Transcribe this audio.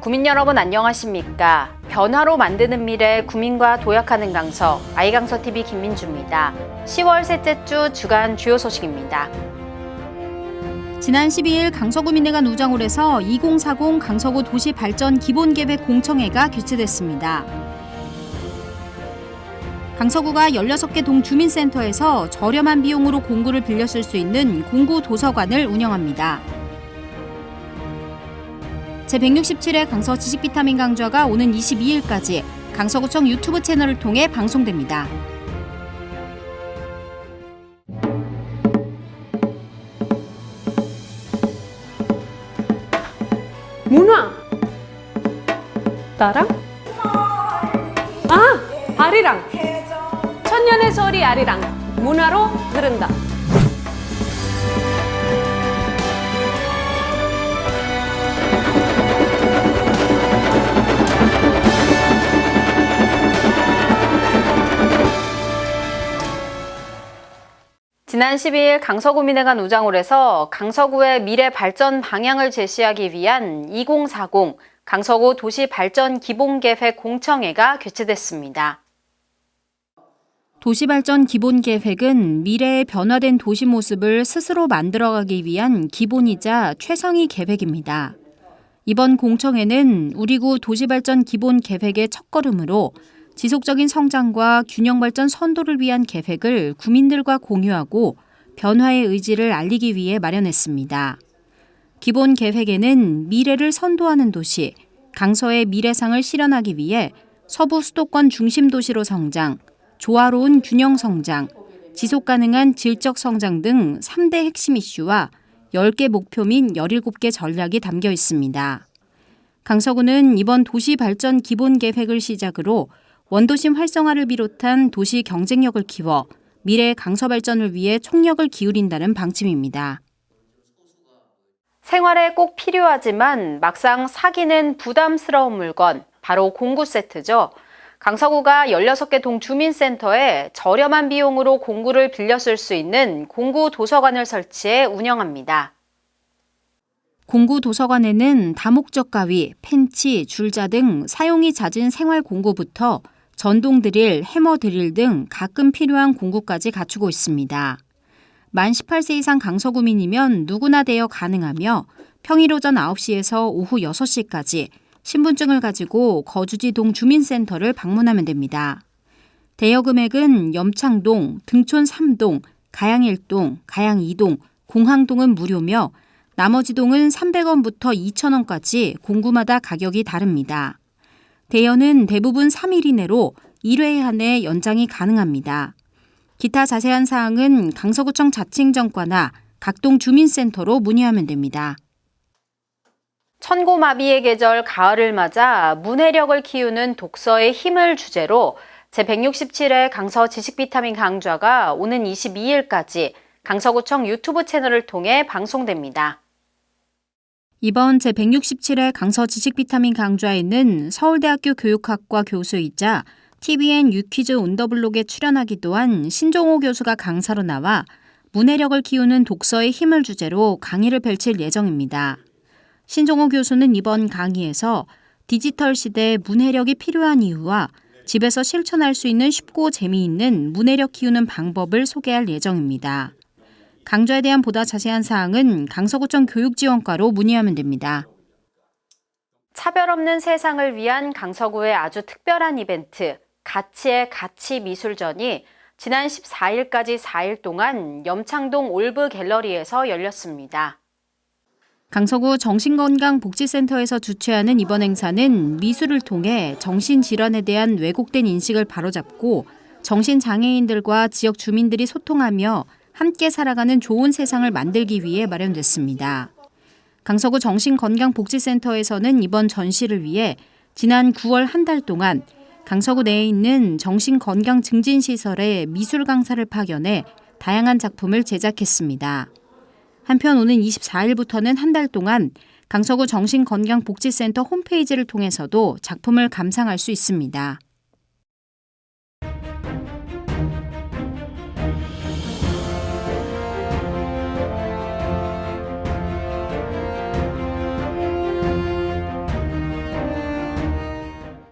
구민 여러분 안녕하십니까? 변화로 만드는 미래 구민과 도약하는 강서 아이강서 TV 김민주입니다. 10월 셋째 주 주간 주요 소식입니다. 지난 12일 강서구민회관 우정홀에서 2040 강서구 도시발전 기본계획 공청회가 개최됐습니다. 강서구가 16개 동 주민센터에서 저렴한 비용으로 공구를 빌려 쓸 수 있는 공구 도서관을 운영합니다. 제167회 강서 지식 비타민 강좌가 오는 22일까지 강서구청 유튜브 채널을 통해 방송됩니다. 문화! 나랑? 아! 아리랑! 천년의 소리 아리랑! 문화로 흐른다 지난 12일 강서구민회관 우장홀에서 강서구의 미래 발전 방향을 제시하기 위한 2040 강서구 도시발전 기본계획 공청회가 개최됐습니다. 도시발전 기본계획은 미래의 변화된 도시 모습을 스스로 만들어가기 위한 기본이자 최상위 계획입니다. 이번 공청회는 우리구 도시발전 기본계획의 첫걸음으로 지속적인 성장과 균형 발전 선도를 위한 계획을 구민들과 공유하고 변화의 의지를 알리기 위해 마련했습니다. 기본 계획에는 미래를 선도하는 도시, 강서의 미래상을 실현하기 위해 서부 수도권 중심 도시로 성장, 조화로운 균형 성장, 지속 가능한 질적 성장 등 3대 핵심 이슈와 10개 목표 및 17개 전략이 담겨 있습니다. 강서구는 이번 도시 발전 기본 계획을 시작으로 원도심 활성화를 비롯한 도시 경쟁력을 키워 미래 강서 발전을 위해 총력을 기울인다는 방침입니다. 생활에 꼭 필요하지만 막상 사기는 부담스러운 물건, 바로 공구 세트죠. 강서구가 16개 동 주민센터에 저렴한 비용으로 공구를 빌려 쓸 수 있는 공구 도서관을 설치해 운영합니다. 공구 도서관에는 다목적 가위, 펜치, 줄자 등 사용이 잦은 생활 공구부터 전동 드릴, 해머 드릴 등 가끔 필요한 공구까지 갖추고 있습니다. 만 18세 이상 강서구민이면 누구나 대여 가능하며 평일 오전 9시에서 오후 6시까지 신분증을 가지고 거주지 동 주민센터를 방문하면 됩니다. 대여 금액은 염창동, 등촌 3동, 가양 1동, 가양 2동, 공항동은 무료며 나머지 동은 300원부터 2,000원까지 공구마다 가격이 다릅니다. 대여는 대부분 3일 이내로 1회 한해 연장이 가능합니다. 기타 자세한 사항은 강서구청 자칭정과나 각동 주민센터로 문의하면 됩니다. 천고마비의 계절 가을을 맞아 문해력을 키우는 독서의 힘을 주제로 제167회 강서 지식비타민 강좌가 오는 22일까지 강서구청 유튜브 채널을 통해 방송됩니다. 이번 제167회 강서 지식 비타민 강좌에는 서울대학교 교육학과 교수이자 TVN 유퀴즈 온더블록에 출연하기도 한 신종호 교수가 강사로 나와 문해력을 키우는 독서의 힘을 주제로 강의를 펼칠 예정입니다. 신종호 교수는 이번 강의에서 디지털 시대에 문해력이 필요한 이유와 집에서 실천할 수 있는 쉽고 재미있는 문해력 키우는 방법을 소개할 예정입니다. 강좌에 대한 보다 자세한 사항은 강서구청 교육지원과로 문의하면 됩니다. 차별 없는 세상을 위한 강서구의 아주 특별한 이벤트, 가치의 가치 미술전이 지난 14일까지 4일 동안 염창동 올브 갤러리에서 열렸습니다. 강서구 정신건강복지센터에서 주최하는 이번 행사는 미술을 통해 정신질환에 대한 왜곡된 인식을 바로잡고 정신장애인들과 지역 주민들이 소통하며 함께 살아가는 좋은 세상을 만들기 위해 마련됐습니다. 강서구 정신건강복지센터에서는 이번 전시를 위해 지난 9월 한 달 동안 강서구 내에 있는 정신건강증진시설에 미술 강사를 파견해 다양한 작품을 제작했습니다. 한편 오는 24일부터는 한 달 동안 강서구 정신건강복지센터 홈페이지를 통해서도 작품을 감상할 수 있습니다.